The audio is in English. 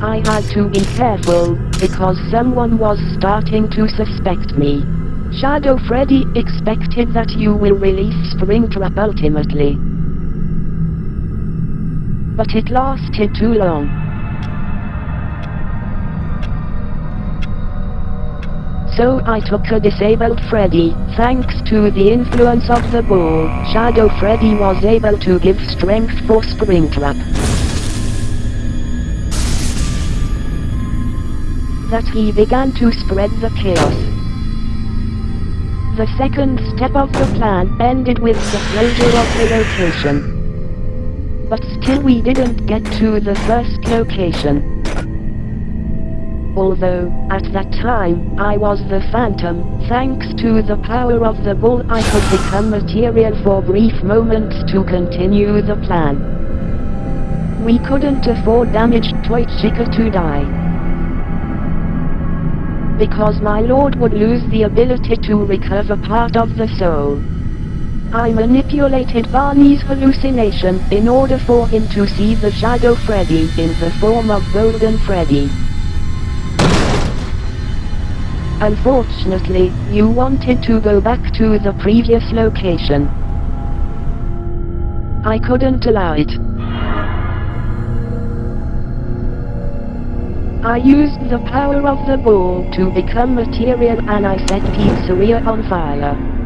I had to be careful, because someone was starting to suspect me. Shadow Freddy expected that you will release Springtrap ultimately. But it lasted too long. So I took a disabled Freddy. Thanks to the influence of the ball, Shadow Freddy was able to give strength for Springtrap. That he began to spread the chaos. The second step of the plan ended with the closure of the location. But still we didn't get to the first location. Although, at that time, I was the Phantom, thanks to the power of the bull I could become material for brief moments to continue the plan. We couldn't afford damaged Toy Chica to die. Because my lord would lose the ability to recover part of the soul. I manipulated Barney's hallucination in order for him to see the Shadow Freddy in the form of Golden Freddy. Unfortunately, you wanted to go back to the previous location. I couldn't allow it. I used the power of the ball to become material and I set Pizzeria on fire.